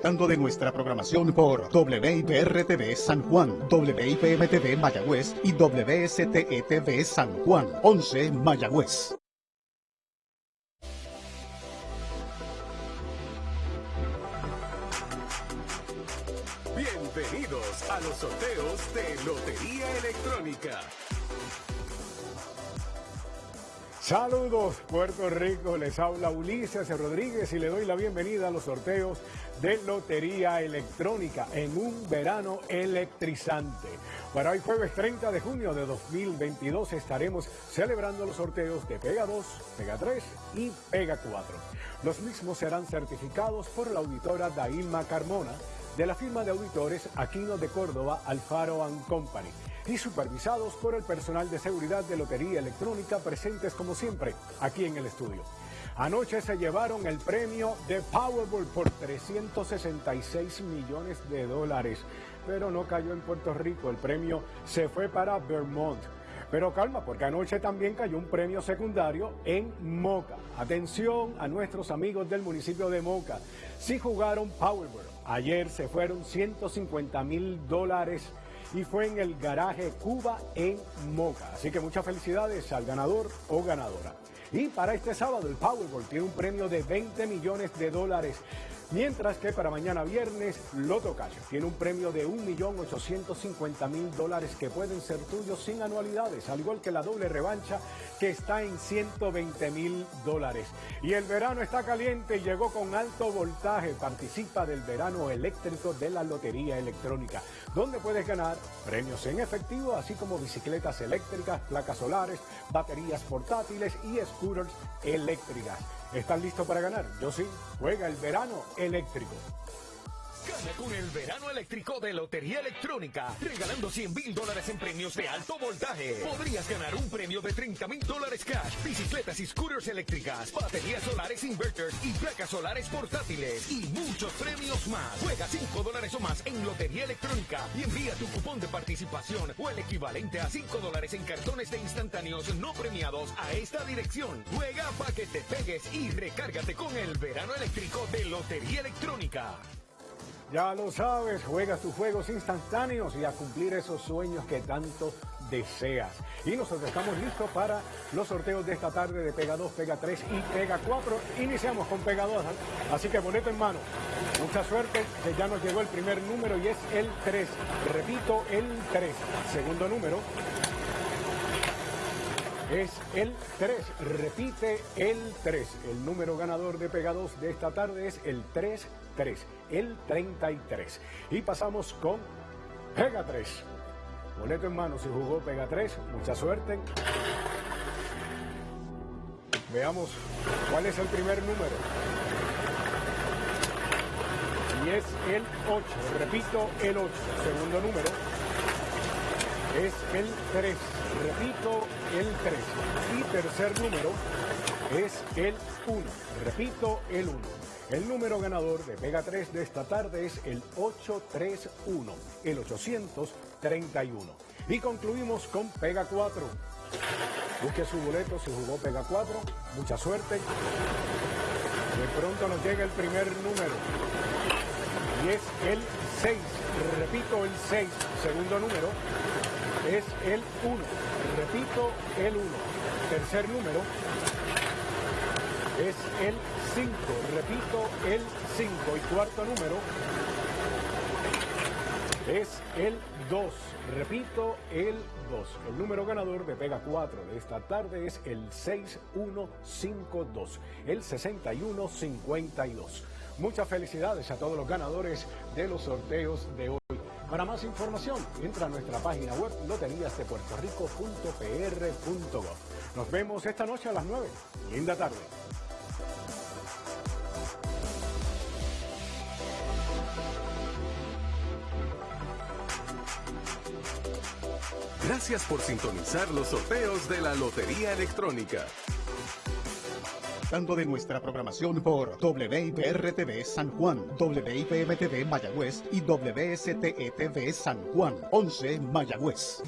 De nuestra programación por WIPR-TV San Juan, WIPM-TV Mayagüez y WSTE-TV San Juan, 11 Mayagüez. Bienvenidos a los sorteos de Lotería Electrónica. Saludos Puerto Rico, les habla Ulises Rodríguez y le doy la bienvenida a los sorteos de Lotería Electrónica en un verano electrizante. Para hoy jueves 30 de junio de 2022 estaremos celebrando los sorteos de Pega 2, Pega 3 y Pega 4. Los mismos serán certificados por la auditora Dailma Carmona de la firma de auditores Aquino de Córdoba Alfaro Company y supervisados por el personal de seguridad de Lotería Electrónica presentes como siempre aquí en el estudio. Anoche se llevaron el premio de Powerball por 366 millones de dólares, pero no cayó en Puerto Rico, el premio se fue para Vermont. Pero calma, porque anoche también cayó un premio secundario en Moca. Atención a nuestros amigos del municipio de Moca. Si jugaron Powerball, ayer se fueron 150 mil dólares y fue en el garaje Cuba en Moca. Así que muchas felicidades al ganador o ganadora. Y para este sábado el Powerball tiene un premio de 20 millones de dólares. Mientras que para mañana viernes, Loto Cash tiene un premio de 1.850.000 dólares que pueden ser tuyos sin anualidades, al igual que la doble revancha que está en 120.000 dólares. Y el verano está caliente y llegó con alto voltaje. Participa del verano eléctrico de la Lotería Electrónica, donde puedes ganar premios en efectivo, así como bicicletas eléctricas, placas solares, baterías portátiles y scooters eléctricas. ¿Están listos para ganar? Yo sí. Juega el verano eléctrico. Con el verano eléctrico de Lotería Electrónica, regalando 100 mil dólares en premios de alto voltaje. Podrías ganar un premio de 30 mil dólares cash, bicicletas y scooters eléctricas, baterías solares inverters y placas solares portátiles y muchos premios más. Juega 5 dólares o más en Lotería Electrónica y envía tu cupón de participación o el equivalente a 5 dólares en cartones de instantáneos no premiados a esta dirección. Juega para que te pegues y recárgate con el verano eléctrico de Lotería Electrónica. Ya lo sabes, juega tus juegos instantáneos y a cumplir esos sueños que tanto deseas. Y nosotros estamos listos para los sorteos de esta tarde de Pega 2, Pega 3 y Pega 4. Iniciamos con Pega 2, así que boleto en mano. Mucha suerte, que ya nos llegó el primer número y es el 3. Repito, el 3. Segundo número es el 3. Repite el 3. El número ganador de Pega 2 de esta tarde es el 3 3, el 33. Y pasamos con Pega 3. Boleto en mano si jugó Pega 3, mucha suerte. Veamos cuál es el primer número. Y es el 8, repito, el 8. Segundo número es el 3, repito, el 3. Y tercer número es el 1, repito, el 1. El número ganador de Pega 3 de esta tarde es el 831, el 831. Y concluimos con Pega 4. Busque su boleto si jugó Pega 4. Mucha suerte. De pronto nos llega el primer número. Es el 6. Repito, el 6. Segundo número es el 1. Repito, el 1. Tercer número es el 5. Repito, el 5. Y cuarto número es el 2. Repito, el 2. El número ganador de Pega 4 de esta tarde es el 6152, el 6152. Muchas felicidades a todos los ganadores de los sorteos de hoy. Para más información, entra a nuestra página web loteríasdepuertorico.pr.gov. Nos vemos esta noche a las 9. Linda tarde. Gracias por sintonizar los sorteos de la Lotería Electrónica. Tanto de nuestra programación por WIPR-TV San Juan, WIPM-TV Mayagüez y WSTE-TV San Juan, 11 Mayagüez.